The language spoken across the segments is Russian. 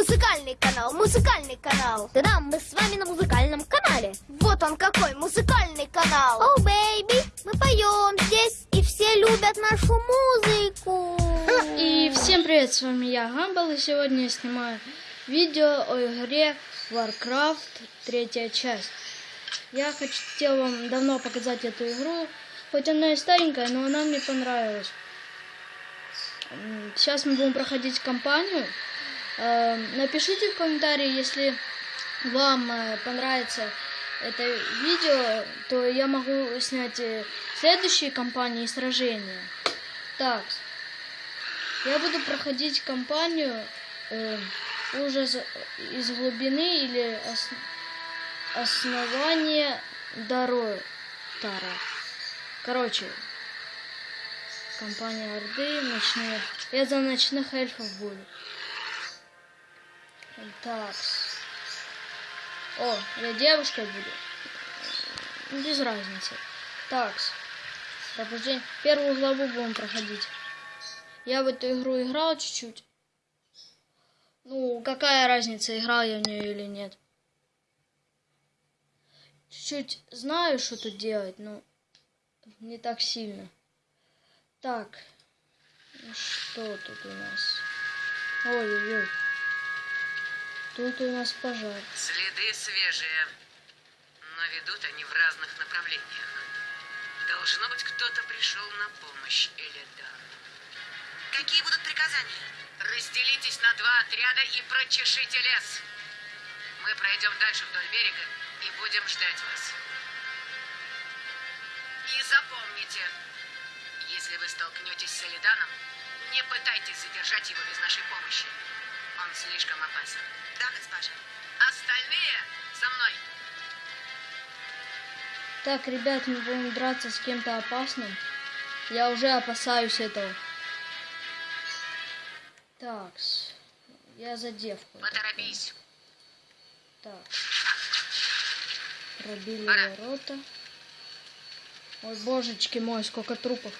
Музыкальный канал, музыкальный канал. Да-да, мы с вами на музыкальном канале. Вот он какой музыкальный канал. Oh, baby, мы поем здесь, и все любят нашу музыку. И всем привет, с вами я, Гамбл, и сегодня я снимаю видео о игре Warcraft, третья часть. Я хотел вам давно показать эту игру, хоть она и старенькая, но она мне понравилась. Сейчас мы будем проходить кампанию. Э, Напишите в комментарии, если вам э, понравится это видео, то я могу снять э, следующие кампании сражения. Так, я буду проходить кампанию э, ужас из глубины или ос- основание Даротара. Короче, компания Орды, ночные. Я за ночных эльфов буду. Так. О, я девушкой буду. Без разницы. Так. Пробуждение. Первую главу будем проходить. Я в эту игру играл чуть-чуть. Ну, какая разница, играл я в нее или нет. Чуть-чуть знаю, что тут делать, но не так сильно. Так, ну что тут у нас? Ой-ой-ой. Тут у нас пожар. Следы свежие, но ведут они в разных направлениях. Должно быть, кто-то пришел на помощь Элидану. Какие будут приказания? Разделитесь на два отряда и прочешите лес. Мы пройдем дальше вдоль берега и будем ждать вас. И запомните, если вы столкнетесь с Элиданом, не пытайтесь задержать его без нашей помощи. Он слишком опасен. Да, госпожа. Остальные за мной. Так, ребят, мы будем драться с кем-то опасным. Я уже опасаюсь этого. Так, я за девку. Поторопись. Так. Пробили Пора. ворота. Ой, божечки мой, сколько трупов.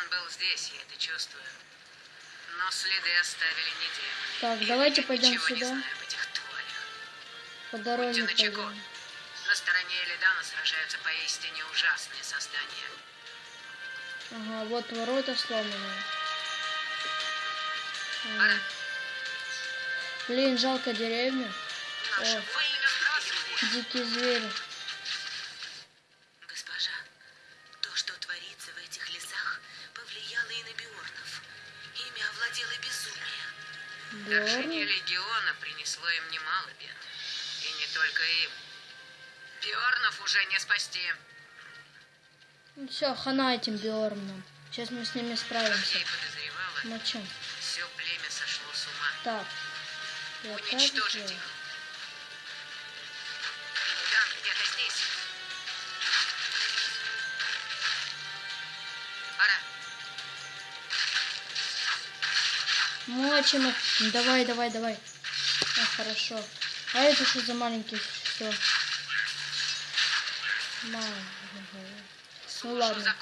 Илидан был здесь, я это чувствую. Но следы оставили не демоны. Так, И давайте пойдем не сюда. знаю об этих тварях. По дороге пойдем. На стороне Элидана сражаются поистине ужасные создания. Ага, вот ворота сломанные. Ага. Блин, жалко деревню. О. Дикие звери. Вторжение легиона принесло им немало бед. И не только им. Биорнов уже не спасти. Все, хана этим Биорном. Сейчас мы с ними справимся. Я и Мочем. все племя сошло с ума. Так. Я Уничтожить их. Где-то здесь. Пора. Мочим их. Давай, давай, давай. А, хорошо. А это что за маленький? Все. Ну ладно.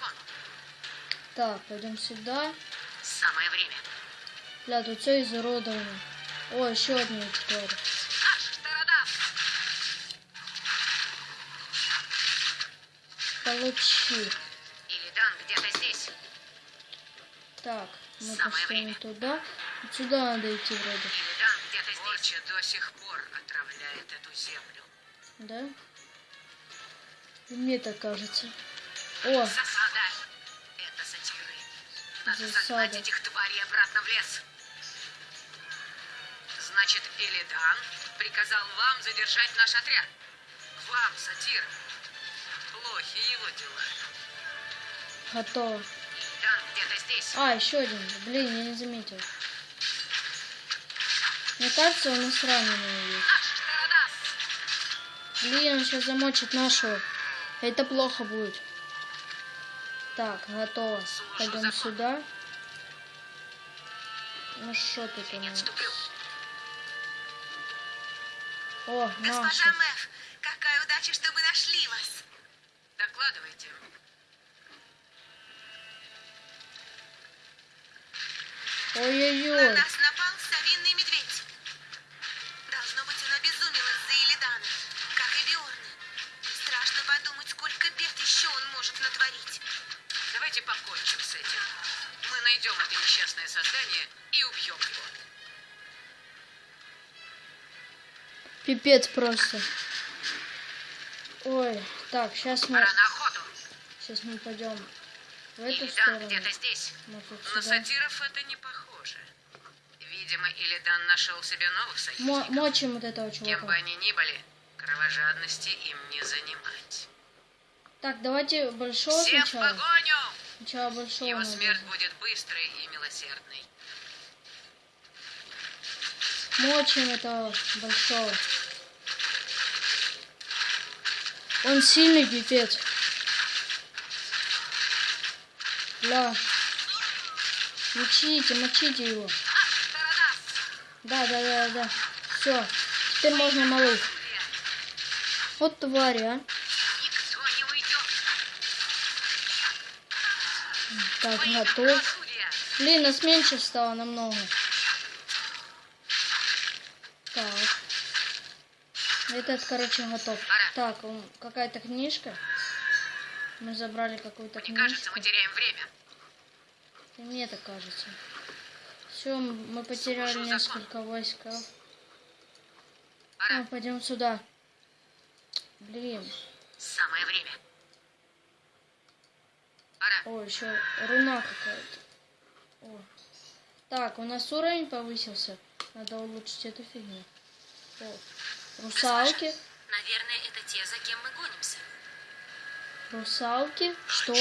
Так, пойдем сюда. Самое время. Бля, тут все изуродовано. О, еще. Аш, Тарадас! Получи. Илидан где-то здесь. Так, мы Самое пошли время. туда. Вот Сюда надо идти вроде. Илидан где-то здесь. Порча до сих пор отравляет эту землю. Да? И Мне так кажется. О, Засада. Это сатиры. Надо Засада. загнать этих тварей обратно в лес. Значит, Илидан приказал вам задержать наш отряд. Вам, сатир. Плохи его дела. готово. Илидан где-то здесь. А, еще один. Блин, я не заметил. Мне кажется, он нас раненые есть. Блин, он сейчас замочит нашего. Это плохо будет. Так, готово. Пойдем сюда. Ну что тут у нас? О, Госпожа Мэф, какая удача, что мы нашли вас. Докладывайте. Ой-ой-ой. На нас натворить. Давайте покончим с этим. Мы найдем это несчастное создание и убьем его. Пипец просто. Ой, так, сейчас мы, Пора на охоту. сейчас мы пойдем в эту Илидан сторону. где-то здесь. На сюда. сатиров это не похоже. Видимо, Илидан нашел себе новых Мо- союзников. мочим вот этого Кем бы чувака. они ни были, кровожадности им не занимать. Так, давайте большого Всем в сначала. погоню! Сначала большого. Его надо. смерть будет быстрой и милосердной. Мочим этого большого. Он сильный пипец. Бля. Мочите, мочите его. Да, да, да, да. Все. Теперь можно малых. Вот твари, а. Так, готов. Блин, нас меньше стало намного. Так. Этот, короче, готов. Так, какая-то книжка. Мы забрали какую-то Мне кажется, книжку. мы теряем время. Мне так кажется. Все, мы потеряли Слушаю несколько. Пора. Ну, пойдем сюда. Блин. Самое время. О, еще руна какая-то. О. Так, у нас уровень повысился. Надо улучшить эту фигню. О. Русалки. Наверное, это те, за кем мы гонимся. Русалки. Что?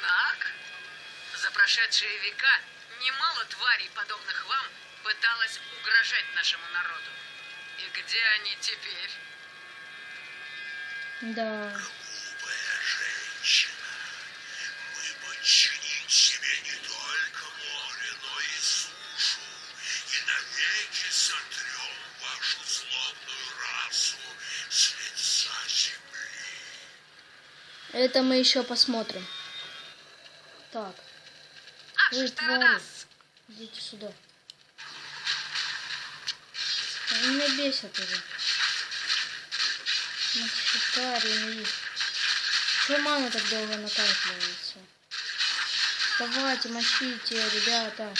Так. За прошедшие века немало тварей, подобных вам, пыталось угрожать нашему народу. И где они теперь? Да. Глупая женщина, мы подчиним себе не только море, но и сушу, и навеки сотрем вашу злобную расу с лица земли. Это мы еще посмотрим. Так, Аж Ой, Таранас! идите сюда. Они меня бесят уже. Мочекарины. Чего мана так долго накапливается? Давайте, мочите, ребята.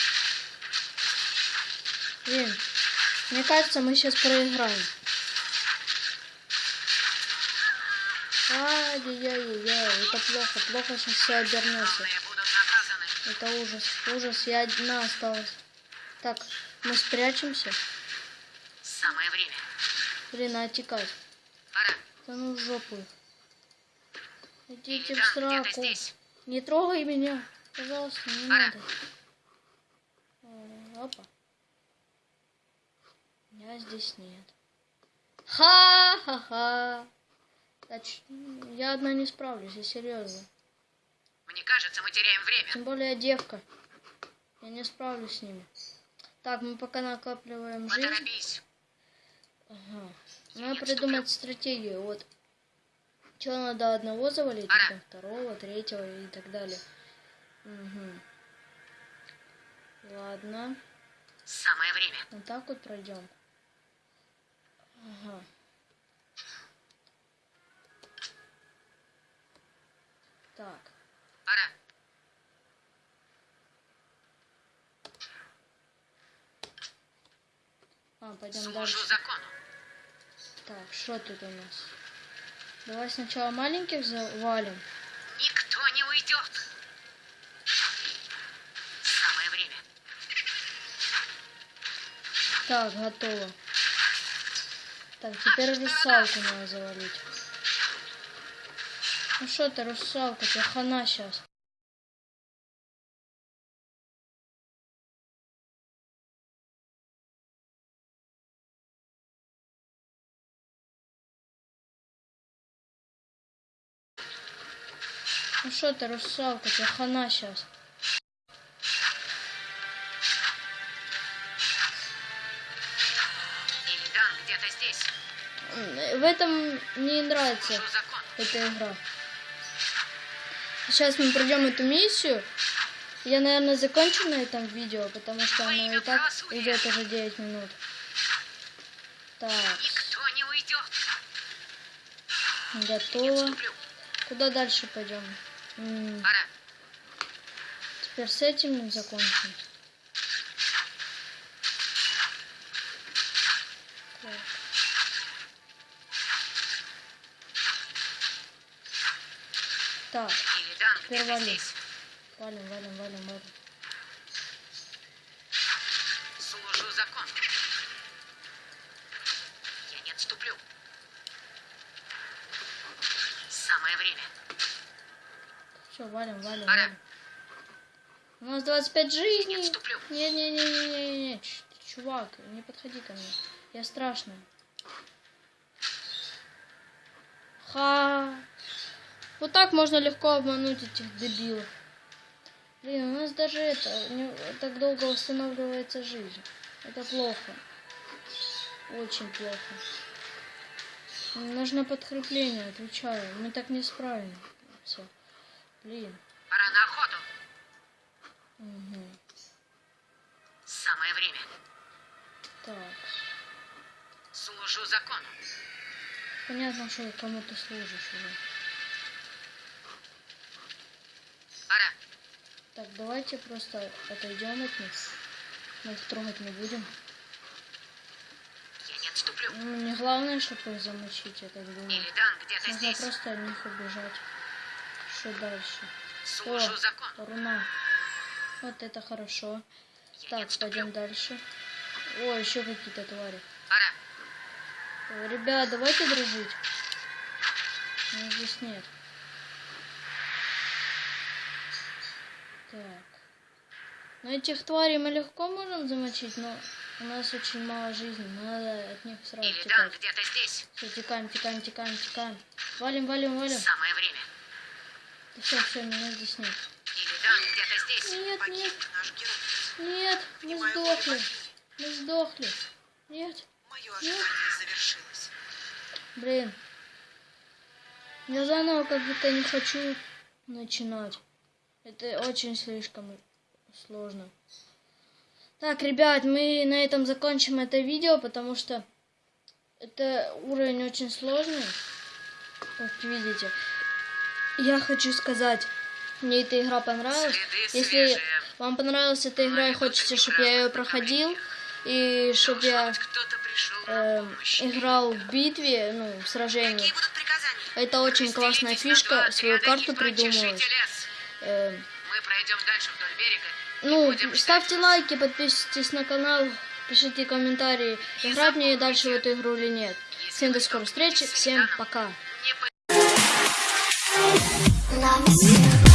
Блин, мне кажется, мы сейчас проиграем. Ай-яй-яй-яй, это плохо, плохо сейчас все обернется. Это ужас, ужас, я одна осталась. Так, мы спрячемся. Самое время. Блин, а отекать. Да ну в жопу. Идите в сраку. Не трогай меня. Пожалуйста, не Пора. надо. Э, Опа. Меня здесь нет. Ха-ха-ха. Я одна не справлюсь, я серьезно. Мне кажется, мы теряем время. Тем более я девка. Я не справлюсь с ними. Так, мы пока накапливаем жизнь. Поторопись. Ага. Надо придумать стратегию. Вот. Что надо одного завалить, потом второго, третьего и так далее. Угу. Ладно. Самое время. Вот так вот пройдем. Ага. Так. Пора. А, пойдем Служу дальше. закону. Так, что тут у нас? Давай сначала маленьких завалим. Никто не уйдет. Самое время. Так, готово. Так, теперь русалку надо завалить. Ну что ты, русалка, тебе хана сейчас. Ну что ты, русалка, тебе хана сейчас. Илидан где-то здесь. В этом не нравится эта игра. Сейчас мы пройдем эту миссию. Я, наверное, закончу на этом видео, потому что оно и так идет уже 9 минут. Так, готово. Куда дальше пойдем? Теперь с этим закончим. Так. Так, Теперь валим. валим, валим, валим, валим. Служу закону. Я не отступлю. Самое время. Все, валим, валим, валим. У нас 25 жизней. отступлю. Не-не-не-не-не-не, ч- чувак, не подходи ко мне. Я страшный. Ха. Вот так можно легко обмануть этих дебилов. Блин, у нас даже это не так долго восстанавливается жизнь. Это плохо. Очень плохо. Нужно подкрепление, отвечаю. Мы так не справимся. Блин. Пора на охоту. Мгм. Самое время. Так. Служу закону. Понятно, что кому ты служишь уже. Пора. Так, давайте просто отойдем от них. Мы их трогать не будем. Я не отступлю. Ну, Не главное, чтобы их замочить, я так думаю. Илидан где-то Нужно здесь. просто от них убежать. Что дальше? Служу О, закону. руна. Вот это хорошо. Я Так, пойдем дальше. О, еще какие-то твари. Пора. Ребят, давайте дружить. Ну, здесь нет. Так. Ну, этих тварей мы легко можем замочить, но у нас очень мало жизни. Надо от них сразу Илидан текать. где-то здесь. Все, текаем, текаем, текаем, текаем. Валим, валим, валим. Самое время. Все, все, меня здесь нет. Нет, нет, нет, мы сдохли. Мы сдохли. Нет. Блин. Я заново как будто не хочу начинать. Это очень слишком сложно. Так, ребят, мы на этом закончим это видео, потому что это уровень очень сложный. Как видите. Я хочу сказать, мне эта игра понравилась. Если вам понравилась эта игра и хочется, чтобы я ее проходил, и чтобы я э, играл в битве, ну, в сражении. Это очень классная фишка, свою карту придумывать. Э, ну, ставьте лайки, подписывайтесь на канал, пишите комментарии, играть мне дальше в эту игру или нет. Всем до скорой встречи, всем пока. Не по- Love is